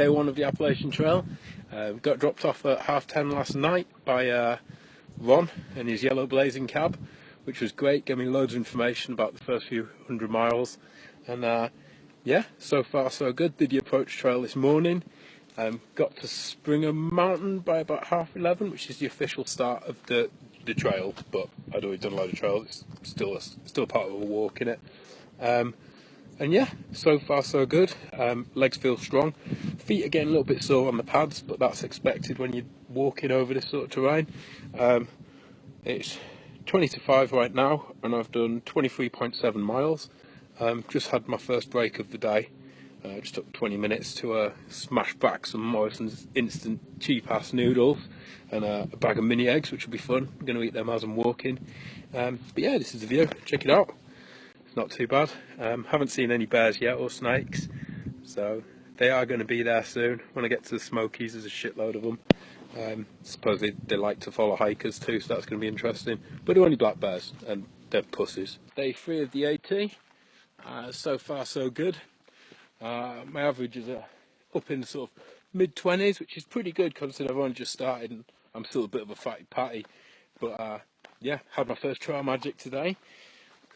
day one of the Appalachian Trail. Uh, got dropped off at half ten last night by uh, Ron in his yellow blazing cab, which was great, gave me loads of information about the first few hundred miles. And uh, yeah, so far so good. Did the approach trail this morning. Um, got to Springer Mountain by about half eleven, which is the official start of the the trail. But I'd already done a load of trails. It's still a, still part of a walk in it. Um, and yeah, so far so good. Um, legs feel strong. Feet getting a little bit sore on the pads, but that's expected when you're walking over this sort of terrain. Um, it's 20 to 5 right now, and I've done 23.7 miles. Um, just had my first break of the day. Uh, just took 20 minutes to uh, smash back some Morrison's instant cheap ass noodles and uh, a bag of mini eggs, which will be fun. I'm going to eat them as I'm walking. Um, but yeah, this is the view. Check it out. Not too bad. Um, haven't seen any bears yet or snakes, so they are going to be there soon. When I get to the Smokies, there's a shitload of them. Um, suppose they, they like to follow hikers too, so that's going to be interesting. But they're only black bears, and they're pussies. Day three of the AT. Uh, so far, so good. Uh, my average is uh, up in sort of mid 20s, which is pretty good considering I've only just started and I'm still a bit of a fatty patty. But uh, yeah, had my first trail magic today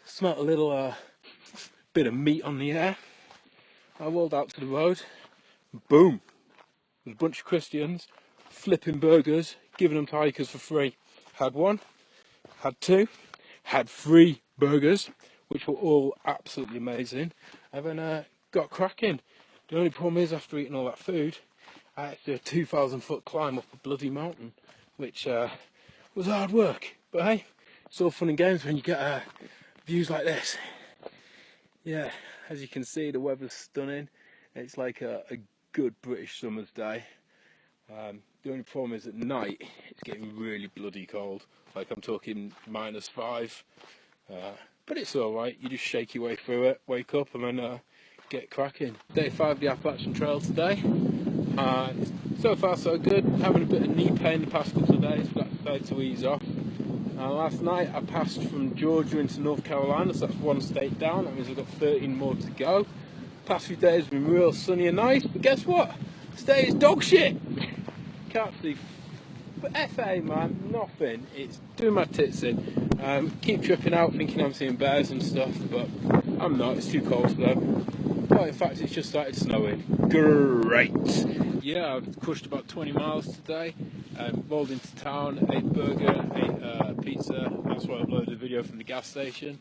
smelt a little uh, bit of meat on the air. I rolled out to the road, boom, there's a bunch of Christians flipping burgers, giving them to hikers for free. Had one, had two, had three burgers, which were all absolutely amazing, and then uh, got cracking. The only problem is after eating all that food, I had to do a 2,000 foot climb up a bloody mountain, which uh, was hard work. But hey, it's all fun and games when you get a views like this. Yeah, as you can see, the weather's stunning. It's like a, a good British summer's day. Um, the only problem is at night, it's getting really bloody cold. Like I'm talking minus five. Uh, but it's alright, you just shake your way through it, wake up and then uh, get cracking. Day five of the Appalachian Trail today. Uh, so far so good, having a bit of knee pain the past couple of days, but that's to ease off. Uh, last night I passed from Georgia into North Carolina, so that's one state down. That means I've got 13 more to go. Past few days have been real sunny and nice, but guess what? Today is dog shit. Can't see but FA man, nothing. It's doing my tits in. Um, keep tripping out thinking I'm seeing bears and stuff, but I'm not. It's too cold them. Well, in fact, it's just started snowing. Great. Yeah, I've pushed about 20 miles today. Um, rolled into town, ate burger, ate uh, pizza. That's why I uploaded a video from the gas station.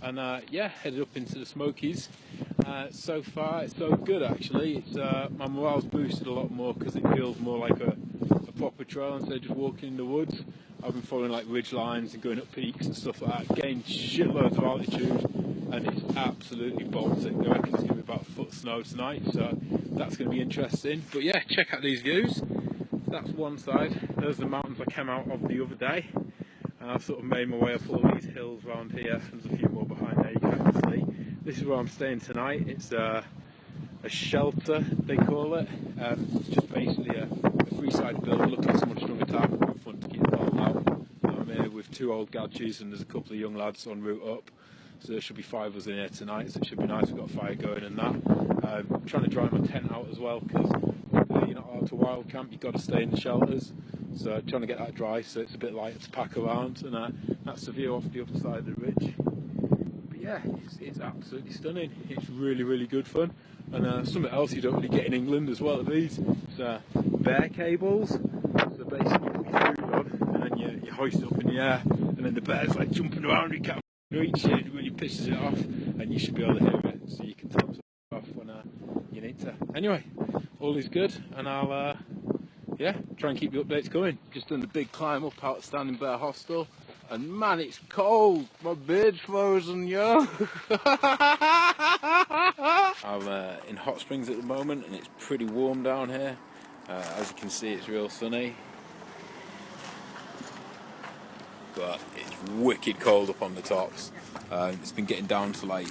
And uh, yeah, headed up into the Smokies. Uh, so far, it's so good actually. Uh, my morale's boosted a lot more because it feels more like a, a, proper trail instead of just walking in the woods. I've been following like ridge lines and going up peaks and stuff like that. Gained shitloads of altitude and it's absolutely Baltic. I reckon it's going to be about a foot snow tonight, so that's going to be interesting. But yeah, check out these views that's one side. There's the mountains I came out of the other day. And I've sort of made my way up all these hills around here. There's a few more behind there you can see. This is where I'm staying tonight. It's uh, a shelter, they call it. Um, it's just basically a, a three-sided building. Look like someone strung a tarp front to keep the cold out. I'm here with two old gadgets and there's a couple of young lads en route up. So there should be five of us in here tonight, so it should be nice. We've got a fire going and that. Um, I'm trying to dry my tent out as well because to wild camp, you've got to stay in the shelters. So trying to get that dry so it's a bit lighter to pack around and uh, that's the view off the other side of the ridge. But yeah, it's, it's absolutely stunning. It's really, really good fun. And uh, something else you don't really get in England as well at these is uh, bear cables. So basically you put your food on and then you, you hoist it up in the air and then the bear's like jumping around, you can't reach it, it really pisses it off and you should be able to hear it so you can tell off when uh, you need to. Anyway, all is good, and I'll uh, yeah try and keep the updates going. Just done the big climb up out Standing Bear Hostel, and man, it's cold. My beard's frozen, yo. I'm uh, in Hot Springs at the moment, and it's pretty warm down here. Uh, as you can see, it's real sunny. But it's wicked cold up on the tops. Uh, it's been getting down to like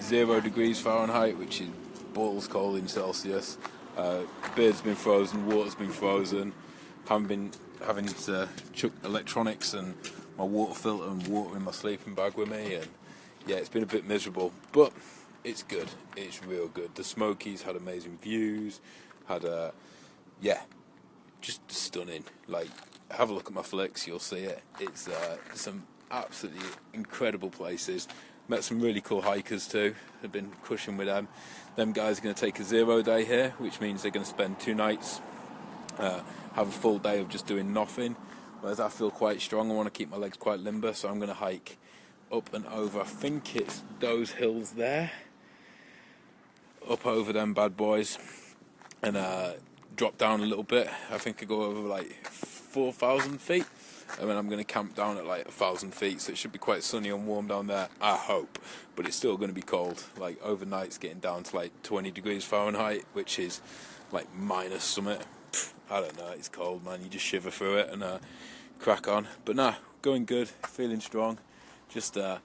zero degrees Fahrenheit, which is balls cold in Celsius. Uh, beard's been frozen, water's been frozen. Haven't been having to chuck electronics and my water filter and water in my sleeping bag with me, and yeah, it's been a bit miserable, but it's good. It's real good. The Smokies had amazing views. Had a yeah, just stunning. Like have a look at my flicks, you'll see it. It's uh, some absolutely incredible places. Met some really cool hikers too. I've been crushing with them. Them guys are going to take a zero day here, which means they're going to spend two nights, uh, have a full day of just doing nothing. Whereas I feel quite strong, I want to keep my legs quite limber, so I'm going to hike up and over. I think it's those hills there, up over them bad boys, and uh, drop down a little bit. I think I go over like 4,000 feet. And then I'm going to camp down at like a thousand feet, so it should be quite sunny and warm down there. I hope, but it's still going to be cold. Like overnight, it's getting down to like 20 degrees Fahrenheit, which is like minus summit. I don't know. It's cold, man. You just shiver through it and uh, crack on. But nah, going good, feeling strong. Just uh,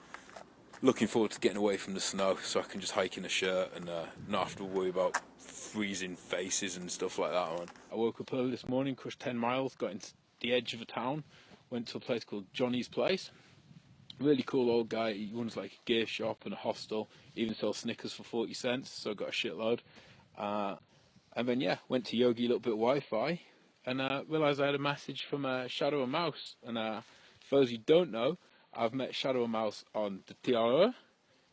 looking forward to getting away from the snow, so I can just hike in a shirt and uh, not have to worry about freezing faces and stuff like that. I woke up early this morning, crushed 10 miles, got into the edge of a town, went to a place called Johnny's Place. Really cool old guy. He runs like a gear shop and a hostel. Even sells Snickers for 40 cents, so I got a shitload. Uh, and then, yeah, went to Yogi, a little bit of Wi Fi, and uh, realised I had a message from uh, Shadow and Mouse. And uh, for those who don't know, I've met Shadow and Mouse on the TRO,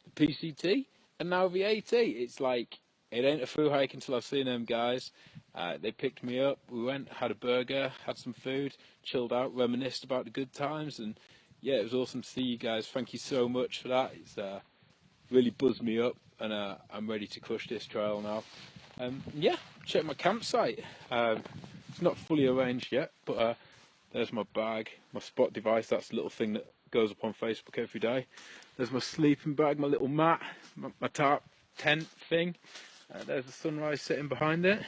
the PCT, and now the AT. It's like it ain't a through hike until I've seen them guys. Uh, they picked me up. We went, had a burger, had some food, chilled out, reminisced about the good times, and yeah, it was awesome to see you guys. Thank you so much for that. It's uh, really buzzed me up, and uh, I'm ready to crush this trail now. Um, yeah, check my campsite. Um, it's not fully arranged yet, but uh, there's my bag, my spot device. That's the little thing that goes up on Facebook every day. There's my sleeping bag, my little mat, my, my tarp tent thing. Uh, there's the sunrise sitting behind it.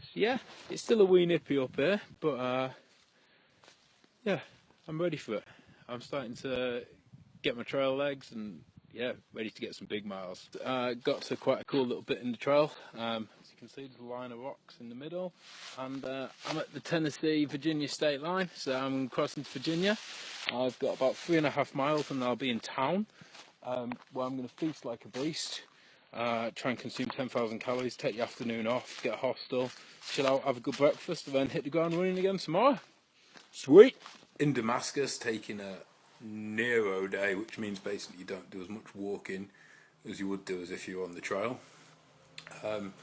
So yeah, it's still a wee nippy up here, but uh, yeah, I'm ready for it. I'm starting to get my trail legs and yeah, ready to get some big miles. Uh, got to quite a cool little bit in the trail. Um, as you can see, there's a line of rocks in the middle, and uh, I'm at the Tennessee-Virginia state line, so I'm crossing to Virginia. I've got about three and a half miles, and I'll be in town, um, where I'm going to feast like a beast. Uh, try and consume 10,000 calories, take the afternoon off, get a hostel, chill out, have a good breakfast, and then hit the ground running again tomorrow. Sweet! In Damascus, taking a Nero day, which means basically you don't do as much walking as you would do as if you were on the trail. Um,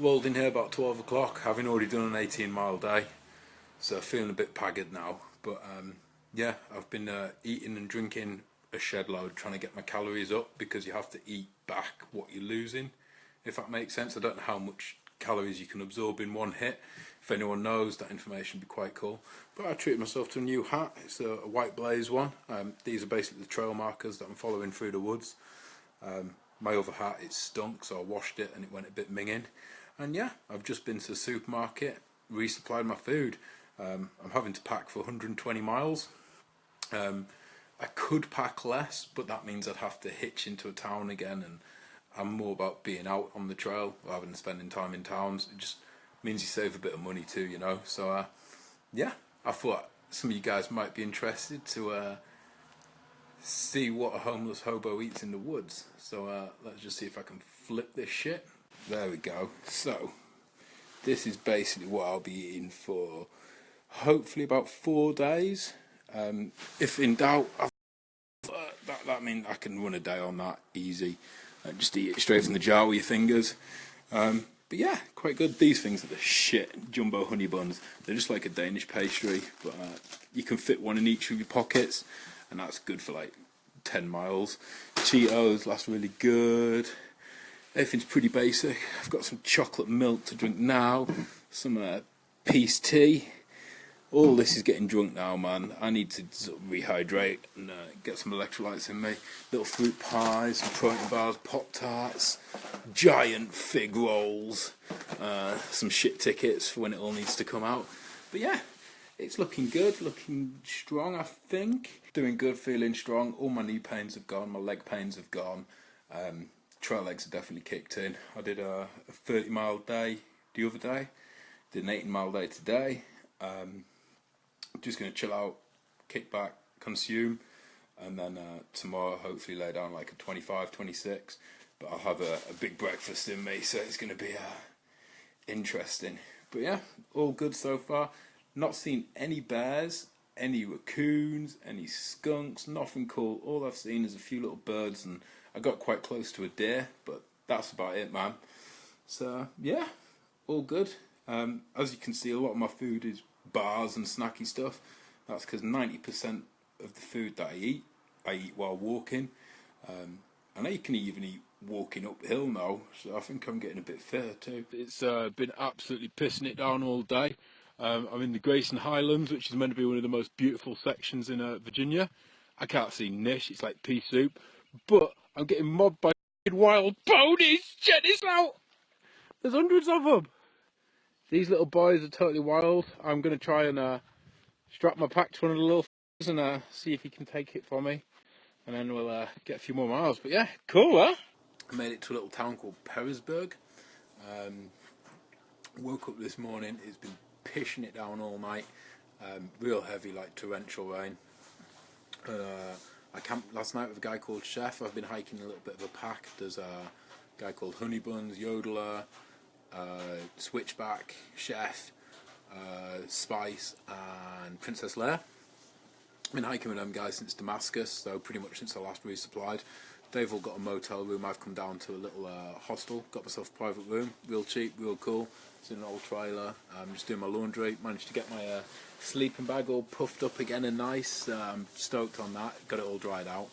rolled in here about 12 o'clock, having already done an 18 mile day, so feeling a bit pagged now. But um, yeah, I've been uh, eating and drinking a shed load, trying to get my calories up because you have to eat back what you're losing, if that makes sense. I don't know how much calories you can absorb in one hit. If anyone knows, that information would be quite cool. But I treated myself to a new hat. It's a, a white blaze one. Um, these are basically the trail markers that I'm following through the woods. Um, my other hat, it stunk, so I washed it and it went a bit minging. And yeah, I've just been to the supermarket, resupplied my food. Um, I'm having to pack for 120 miles. Um, I could pack less, but that means I'd have to hitch into a town again, and I'm more about being out on the trail rather than spending time in towns. It just means you save a bit of money too, you know. So, uh, yeah, I thought some of you guys might be interested to uh, see what a homeless hobo eats in the woods. So uh, let's just see if I can flip this shit. There we go. So, this is basically what I'll be eating for hopefully about four days. Um, if in doubt, uh, that, that means I can run a day on that easy. Uh, just eat it straight from the jar with your fingers. Um, but yeah, quite good. These things are the shit. Jumbo honey buns. They're just like a Danish pastry, but uh, you can fit one in each of your pockets, and that's good for like 10 miles. Cheetos last really good. Everything's pretty basic. I've got some chocolate milk to drink now, some uh, peace tea, all this is getting drunk now, man. I need to sort of rehydrate and uh, get some electrolytes in me. Little fruit pies, protein bars, Pop Tarts, giant fig rolls, uh, some shit tickets for when it all needs to come out. But yeah, it's looking good, looking strong, I think. Doing good, feeling strong. All my knee pains have gone, my leg pains have gone. Um, trail legs have definitely kicked in. I did a, a 30 mile day the other day, did an 18 mile day today. Um, just going to chill out, kick back, consume, and then uh, tomorrow hopefully lay down like a 25, 26. But I'll have a, a, big breakfast in me, so it's going to be a interesting. But yeah, all good so far. Not seen any bears, any raccoons, any skunks, nothing cool. All I've seen is a few little birds and I got quite close to a deer, but that's about it, man. So yeah, all good. Um, as you can see, a lot of my food is bars and snacky stuff. That's because 90% of the food that I eat, I eat while walking. Um, I know you can even eat walking uphill now, so I think I'm getting a bit fitter too. It's uh, been absolutely pissing it down all day. Um, I'm in the Grayson Highlands, which is meant to be one of the most beautiful sections in uh, Virginia. I can't see Nish, it's like pea soup. But I'm getting mobbed by wild ponies! Check this out! There's hundreds of them! These little boys are totally wild. I'm going to try and uh, strap my pack to one of the little and uh, see if he can take it for me. And then we'll uh, get a few more miles. But yeah, cool, huh? I made it to a little town called Pearisburg. Um, woke up this morning, it's been pissing it down all night. Um, real heavy, like torrential rain. Uh, I camped last night with a guy called Chef. I've been hiking a little bit of a pack. There's a guy called Honeybuns, Yodeler, uh, Switchback, Chef, uh, Spice, and Princess Leia. I've been hiking with them guys since Damascus, so pretty much since I last resupplied. They've all got a motel room. I've come down to a little uh, hostel, got myself a private room, real cheap, real cool. It's in an old trailer. I'm just doing my laundry. Managed to get my uh, sleeping bag all puffed up again and nice. I'm stoked on that. Got it all dried out.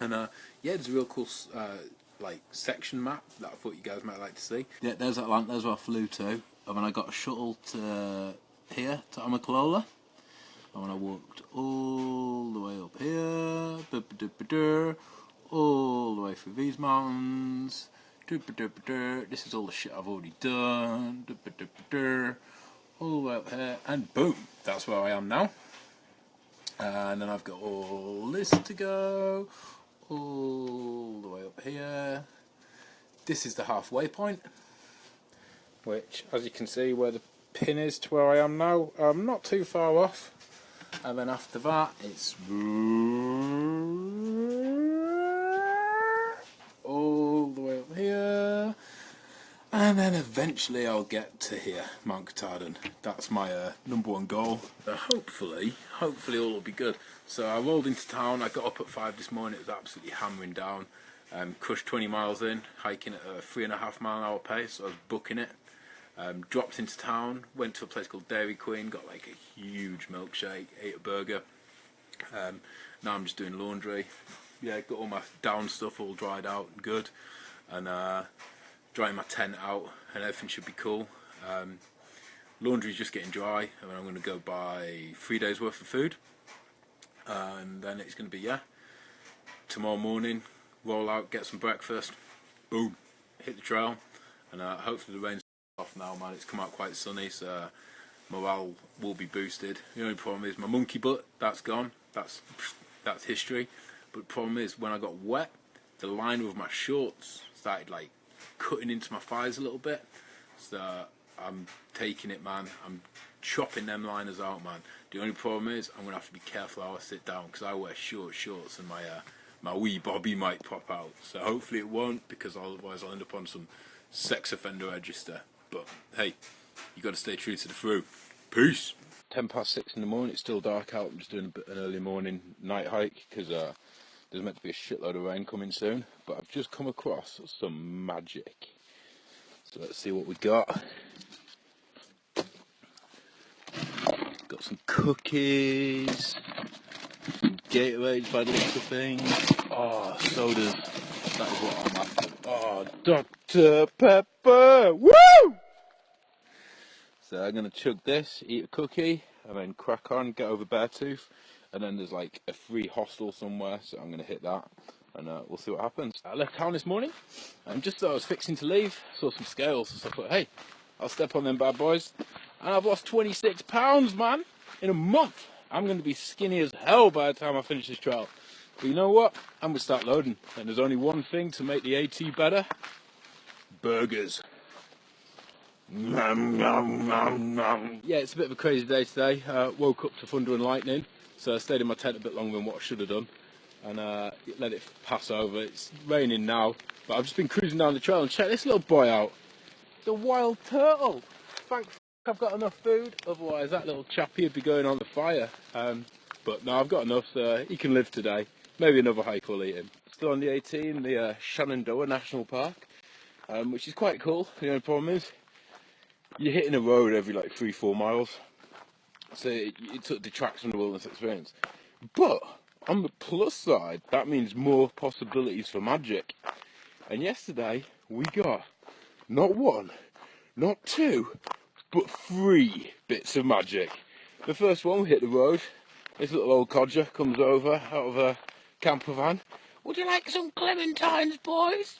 And uh, yeah, it's a real cool uh, like section map that I thought you guys might like to see. Yeah, there's Atlanta. There's where I flew to, and then I got a shuttle to here to Amicalola, and when I walked all the way up here, all the way through these mountains. This is all the shit I've already done. All the way up here, and boom, that's where I am now. And then I've got all this to go, all the way up here. This is the halfway point, which, as you can see, where the pin is to where I am now, I'm not too far off. And then after that, it's and then eventually I'll get to here, Mount Katahdin. That's my uh, number one goal. Uh, hopefully, hopefully all will be good. So I rolled into town, I got up at 5 this morning, it was absolutely hammering down. Um, crushed 20 miles in, hiking at a three and a half mile an hour pace, so I was booking it. Um, dropped into town, went to a place called Dairy Queen, got like a huge milkshake, ate a burger. Um, now I'm just doing laundry. Yeah, got all my down stuff all dried out and good. And uh, drying my tent out and everything should be cool. Um, laundry's just getting dry. And I'm going to go buy three days worth of food. And then it's going to be yeah tomorrow morning roll out get some breakfast boom hit the trail. And uh, hopefully the rain's off now man. It's come out quite sunny so uh, morale will be boosted. The only problem is my monkey butt that's gone. That's that's history. But the problem is when I got wet the line of my shorts started like cutting into my thighs a little bit. So I'm taking it, man. I'm chopping them liners out, man. The only problem is I'm gonna have to be careful how I sit down because I wear short shorts and my uh, my wee bobby might pop out. So hopefully it won't because otherwise I'll end up on some sex offender register. But hey, you got to stay true to the through. Peace. Ten past six in the morning. It's still dark out. I'm just doing an early morning night hike because uh, there's meant to be a shitload of rain coming soon, but I've just come across some magic. So let's see what we got. Got some cookies, some Gatorade by the looks of things. Oh, sodas. That is what I'm after. Oh, Dr. Pepper! Woo! So I'm going to chug this, eat a cookie, and then crack on, get over Beartooth and then there's like a free hostel somewhere, so I'm going to hit that, and uh, we'll see what happens. I left town this morning, and just as I was fixing to leave, saw some scales, so I thought, hey, I'll step on them bad boys, and I've lost 26 pounds, man, in a month. I'm going to be skinny as hell by the time I finish this trial. But you know what? I'm going to start loading, and there's only one thing to make the AT better, burgers. Nom, nom, nom. Yeah, it's a bit of a crazy day today. Uh, woke up to thunder and lightning. So I stayed in my tent a bit longer than what I should have done and uh, let it pass over. It's raining now, but I've just been cruising down the trail and check this little boy out. the wild turtle. Thank I've got enough food, otherwise that little chappie would be going on the fire. Um, but no, I've got enough, so he can live today. Maybe another hike will eat him. Still on the 18, the uh, Shenandoah National Park, um, which is quite cool. The only problem is you're hitting a road every like three, four miles, so it, it of detracts from the wilderness experience. But on the plus side, that means more possibilities for magic. And yesterday we got not one, not two, but three bits of magic. The first one, we hit the road. This little old codger comes over out of a camper van. Would you like some clementines, boys?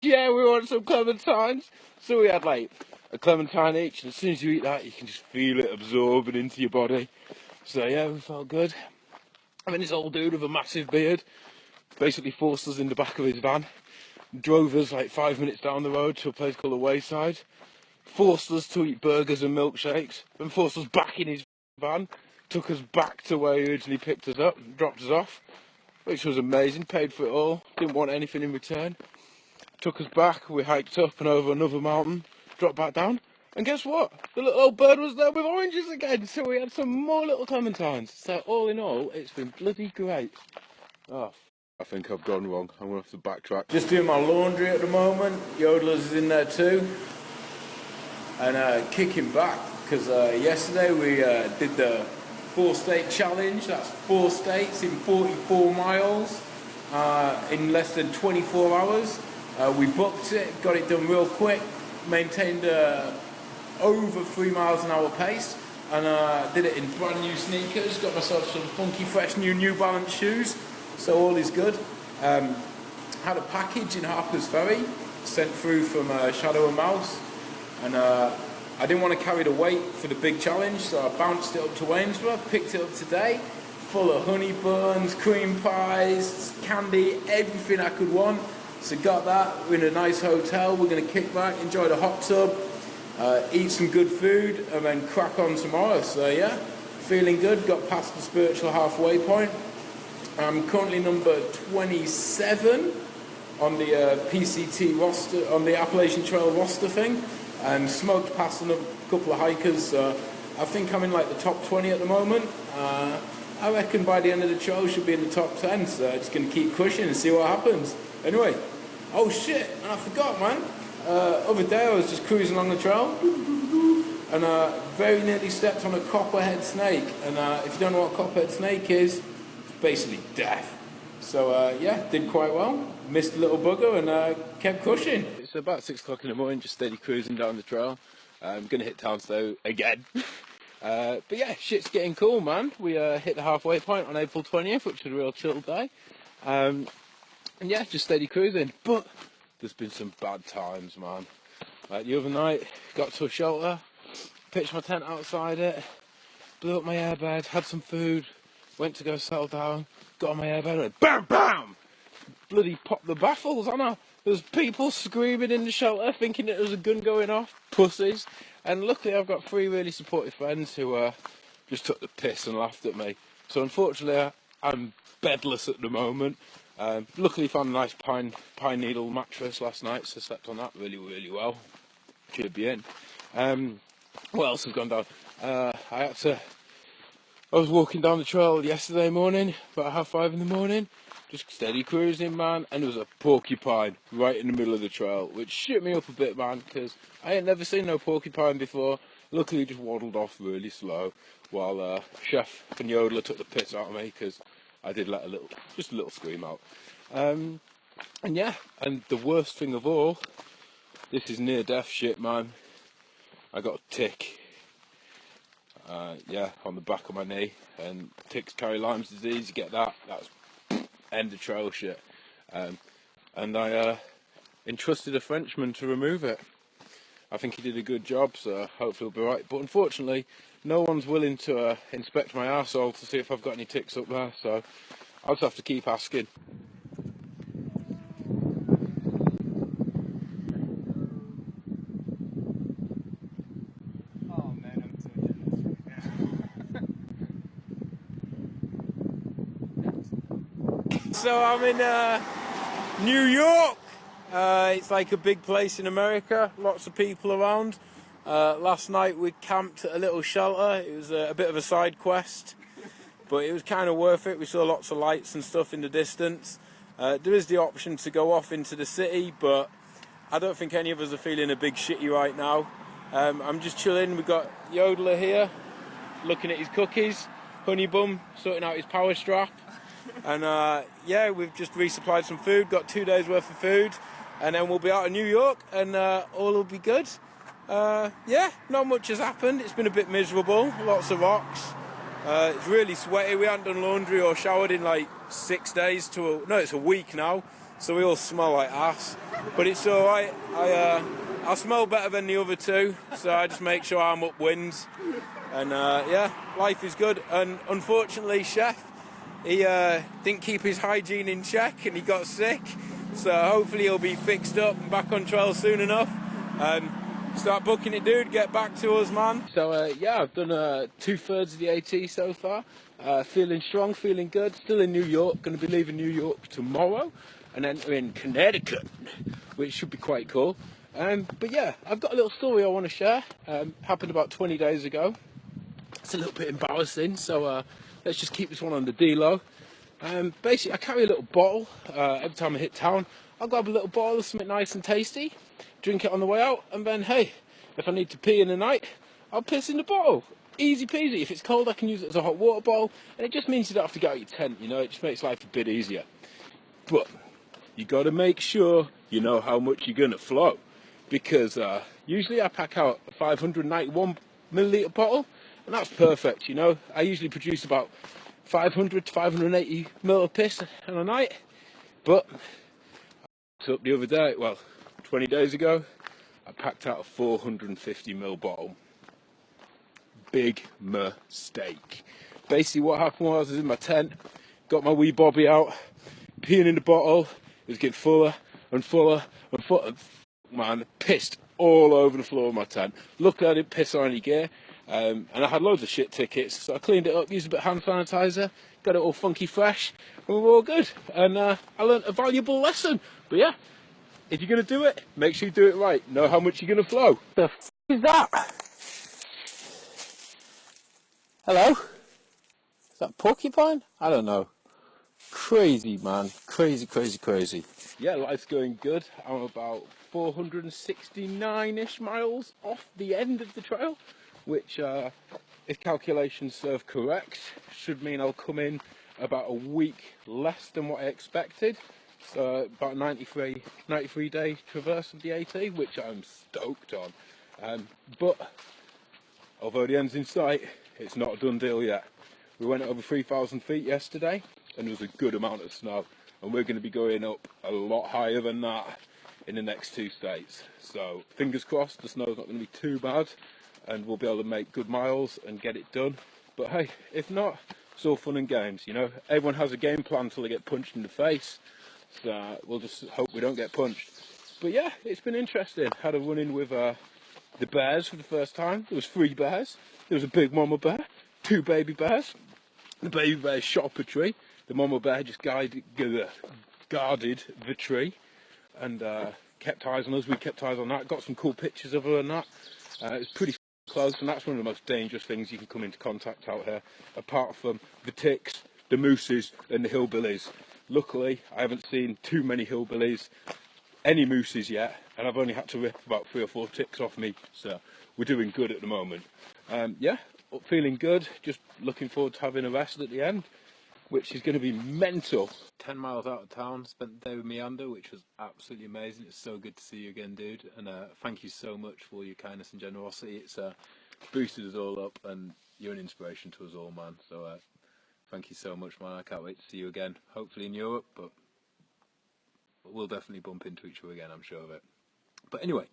Yeah, we want some clementines. So we had like a clementine each, and as soon as you eat that, you can just feel it absorbing into your body. So yeah, we felt good. I mean, this old dude with a massive beard basically forced us in the back of his van, drove us like five minutes down the road to a place called the Wayside, forced us to eat burgers and milkshakes, then forced us back in his van, took us back to where he originally picked us up, dropped us off, which was amazing, paid for it all, didn't want anything in return. Took us back, we hiked up and over another mountain, dropped back down, and guess what? The little old bird was there with oranges again, so we had some more little clementines. So all in all, it's been bloody great. Oh, I think I've gone wrong. I'm gonna have to backtrack. Just doing my laundry at the moment. Yodelers is in there too. And uh, kicking back because uh, yesterday we uh, did the four state challenge. That's four states in 44 miles uh, in less than 24 hours. Uh, we booked it, got it done real quick, maintained uh, over three miles an hour pace, and uh, did it in brand new sneakers. Got myself some funky, fresh new New Balance shoes, so all is good. Um, had a package in Harper's Ferry sent through from uh, Shadow and Mouse, and uh, I didn't want to carry the weight for the big challenge, so I bounced it up to Waynesboro, picked it up today, full of honey buns, cream pies, candy, everything I could want. So got that. We're in a nice hotel. We're going to kick back, enjoy the hot tub, uh, eat some good food, and then crack on tomorrow. So yeah, feeling good. Got past the spiritual halfway point. I'm currently number 27 on the uh, PCT roster, on the Appalachian Trail roster thing, and smoked past a couple of hikers. So I think I'm in like the top 20 at the moment. Uh, I reckon by the end of the trail should be in the top 10. So just gonna keep pushing and see what happens. Anyway, oh shit, and I forgot, man. Uh, other day I was just cruising along the trail. And uh, very nearly stepped on a copperhead snake. And uh, if you don't know what a copperhead snake is, it's basically death. So uh, yeah, did quite well. Missed a little bugger and uh, kept pushing. It's about six o'clock in the morning, just steady cruising down the trail. I'm gonna hit Townstow again. Uh, but yeah, shit's getting cool, man. We uh, hit the halfway point on April 20th, which was a real chill day. Um, and yeah, just steady cruising. But there's been some bad times, man. Like the other night, got to a shelter, pitched my tent outside it, blew up my airbed, had some food, went to go settle down, got on my airbed, and BAM BAM! Bloody popped the baffles, I know. There's people screaming in the shelter thinking it was a gun going off, pussies. And luckily I've got three really supportive friends who uh, just took the piss and laughed at me. So unfortunately I'm bedless at the moment. Um, luckily found a nice pine pine needle mattress last night, so slept on that really, really well. Should be in. Um, what else has gone down? Uh, I had to. I was walking down the trail yesterday morning, about half five in the morning, just steady cruising, man, and there was a porcupine right in the middle of the trail, which shit me up a bit, man, because I ain't never seen no porcupine before. Luckily, just waddled off really slow, while uh, Chef and Yodeler took the piss out of me because I did let a little, just a little scream out. Um, and yeah, and the worst thing of all, this is near death shit, man. I got a tick. Uh, yeah, on the back of my knee, and ticks carry Lyme's disease. You get that? That's end of trail shit. Um, and I uh, entrusted a Frenchman to remove it. I think he did a good job, so hopefully he'll be right. But unfortunately, no one's willing to uh, inspect my arsehole to see if I've got any ticks up there, so I'll just have to keep asking. So I'm in uh, New York, Uh, it's like a big place in America, lots of people around. Uh, last night we camped at a little shelter. It was a, a bit of a side quest, but it was kind of worth it. We saw lots of lights and stuff in the distance. Uh, there is the option to go off into the city, but I don't think any of us are feeling a big shitty right now. Um, I'm just chilling. We've got Yodeler here, looking at his cookies. Honey Bum sorting out his power strap. And uh, yeah, we've just resupplied some food, got two days worth of food, and then we'll be out of New York and uh, all will be good. Uh, yeah, not much has happened. It's been a bit miserable, lots of rocks. Uh, it's really sweaty. We haven't done laundry or showered in like six days to a, no, it's a week now. So we all smell like ass, but it's all right. I uh, I smell better than the other two, so I just make sure I'm upwind. And uh, yeah, life is good. And unfortunately, chef, he uh, didn't keep his hygiene in check and he got sick. So hopefully he'll be fixed up and back on trail soon enough. Um, start booking it, dude. Get back to us, man. So uh, yeah, I've done uh, two thirds of the AT so far. Uh, feeling strong, feeling good. Still in New York. Going to be leaving New York tomorrow, and then in Connecticut, which should be quite cool. Um, but yeah, I've got a little story I want to share. Um, happened about 20 days ago. It's a little bit embarrassing, so uh, let's just keep this one on the D-low. Um, basically, I carry a little bottle uh, every time I hit town. I'll grab a little bottle of something nice and tasty, drink it on the way out, and then hey, if I need to pee in the night, I'll piss in the bottle. Easy peasy. If it's cold, I can use it as a hot water bottle, and it just means you don't have to get out your tent. You know, it just makes life a bit easier. But you got to make sure you know how much you're gonna flow, because uh, usually I pack out a 591 milliliter bottle, and that's perfect. You know, I usually produce about 500 to 580 mil of piss in a night, but up the other day, well, 20 days ago, I packed out a 450 ml bottle. Big mistake. Basically, what happened was I was in my tent, got my wee bobby out, peeing in the bottle. It was getting fuller and fuller and fuller. Man, pissed all over the floor of my tent. Luckily, I didn't piss on any gear. Um, and I had loads of shit tickets, so I cleaned it up, used a bit of hand sanitizer, got it all funky fresh, and we were all good. And uh, I learned a valuable lesson. But yeah, if you're going to do it, make sure you do it right. Know how much you're going to flow. The f is that? Hello? Is that porcupine? I don't know. Crazy, man. Crazy, crazy, crazy. Yeah, life's going good. I'm about 469-ish miles off the end of the trail, which, uh, if calculations serve correct, should mean I'll come in about a week less than what I expected. So about 93, 93 day traverse of the AT, which I'm stoked on. Um, but although the end's in sight, it's not a done deal yet. We went over 3,000 feet yesterday, and there was a good amount of snow, and we're going to be going up a lot higher than that in the next two states. So fingers crossed, the snow's not going to be too bad, and we'll be able to make good miles and get it done. But hey, if not, it's all fun and games, you know. Everyone has a game plan until they get punched in the face. We'll just hope we don't get punched. But yeah, it's been interesting. Had a run in with uh, the bears for the first time. There was three bears. There was a big mama bear, two baby bears. The baby bear shot up a tree. The mama bear just guided, guarded the tree and uh, kept eyes on us. We kept eyes on that. Got some cool pictures of her and that. Uh, it was pretty close, and that's one of the most dangerous things you can come into contact out here, apart from the ticks, the mooses, and the hillbillies. Luckily, I haven't seen too many hillbillies, any mooses yet, and I've only had to rip about three or four ticks off me, so we're doing good at the moment. Um, yeah, feeling good, just looking forward to having a rest at the end, which is going to be mental. 10 miles out of town, spent the day with Meander, which was absolutely amazing. It's so good to see you again, dude, and uh, thank you so much for your kindness and generosity. It's uh, boosted us all up, and you're an inspiration to us all, man. So uh, thank you so much, man. I can't wait to see you again, hopefully in Europe, but we'll definitely bump into each other again, I'm sure of it. But anyway,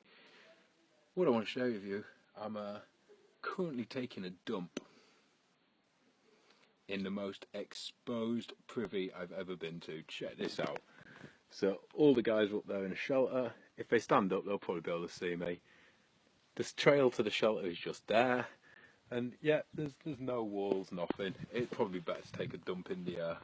what I want to share with you, I'm uh, currently taking a dump in the most exposed privy I've ever been to. Check this out. So all the guys up there in a shelter. If they stand up, they'll probably be able to see me. This trail to the shelter is just there. And yeah, there's there's no walls, nothing. It'd probably be better to take a dump in the uh,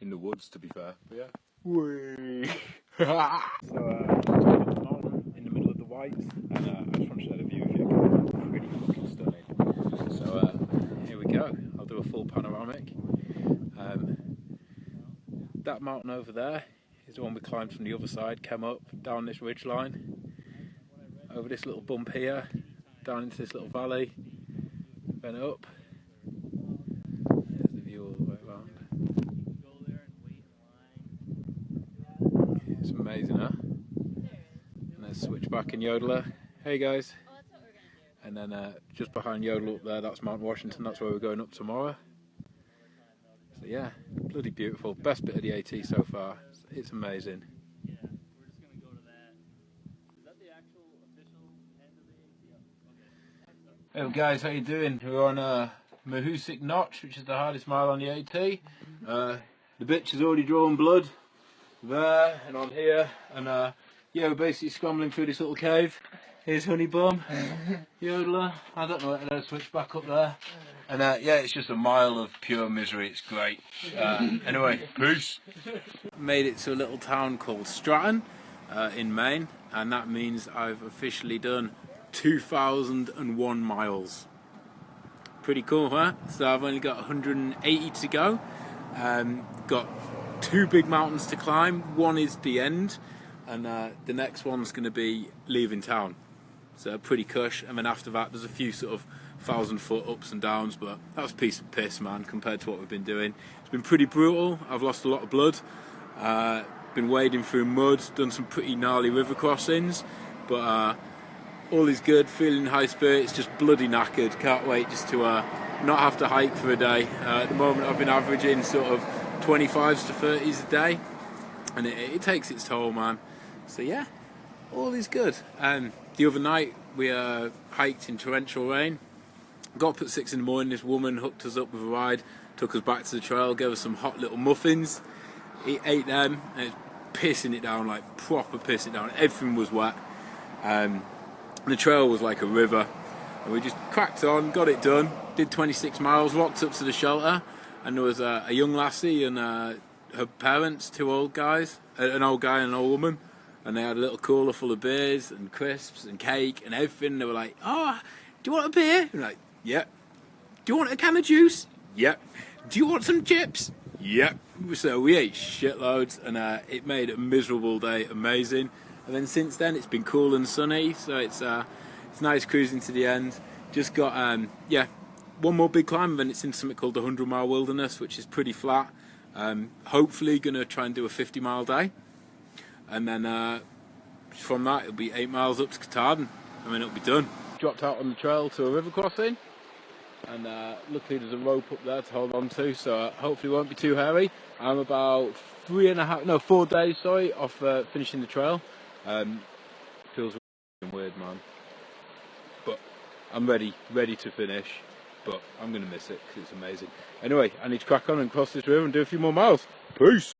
in the woods, to be fair. But yeah, Whee! so, uh, top of in the middle of the whites, and uh, I just want to show the view of it. Pretty fucking stunning. So, uh, here we go. I'll do a full panoramic. Um, that mountain over there is the one we climbed from the other side, came up down this ridge line, over this little bump here, down into this little valley, then up. There's the view all the way around. It's amazing, huh? And then Switchback in Yodeler. Hey guys. And then uh, just behind Yodel up there, that's Mount Washington. That's where we're going up tomorrow. So yeah, bloody beautiful. Best bit of the AT so far. It's amazing. Hey guys, how you doing? We're on uh, Mahoosuc Notch, which is the hardest mile on the AT. Uh, the bitch has already drawn blood there and on here, and uh, yeah, we're basically scrambling through this little cave. Here's Honey Bum, Yodeler. I don't know to Switchback up there. And uh, yeah, it's just a mile of pure misery. It's great. Uh, anyway, peace. Made it to a little town called Stratton uh, in Maine, and that means I've officially done 2,001 miles. Pretty cool, huh? So I've only got 180 to go. Um, got two big mountains to climb. One is the end, and uh, the next one's going to be leaving town. So pretty cush. And then after that, there's a few sort of thousand foot ups and downs, but that was a piece of piss, man, compared to what we've been doing. It's been pretty brutal. I've lost a lot of blood. Uh, been wading through mud, done some pretty gnarly river crossings, but uh, all is good. Feeling high spirits, just bloody knackered. Can't wait just to uh, not have to hike for a day. Uh, at the moment, I've been averaging sort of 25s to 30s a day, and it, it takes its toll, man. So yeah, all is good. Um, the other night we uh, hiked in torrential rain. Got up at six in the morning. This woman hooked us up with a ride, took us back to the trail, gave us some hot little muffins. He ate them, and pissing it down like proper pissing it down. Everything was wet. Um, the trail was like a river, and we just cracked on, got it done. Did 26 miles, walked up to the shelter, and there was a, a young lassie and uh, her parents, two old guys, an old guy and an old woman and they had a little cooler full of beers and crisps and cake and everything. They were like, "Oh, do you want a beer?" And like, "Yep." Do you want a can of juice? Yep. Do you want some chips? Yep. So we ate shitloads, and uh, it made a miserable day amazing. And then since then, it's been cool and sunny, so it's uh, it's nice cruising to the end. Just got um, yeah, one more big climb, and then it's into something called the Hundred Mile Wilderness, which is pretty flat. Um, hopefully, gonna try and do a 50 mile day and then uh, from that it'll be eight miles up to Katahdin and then it'll be done. Dropped out on the trail to a river crossing and uh, luckily there's a rope up there to hold on to so uh, hopefully it won't be too hairy. I'm about three and a half, no four days sorry off uh, finishing the trail. Um, feels weird man but I'm ready, ready to finish but I'm going to miss it because it's amazing. Anyway, I need to crack on and cross this river and do a few more miles. Peace!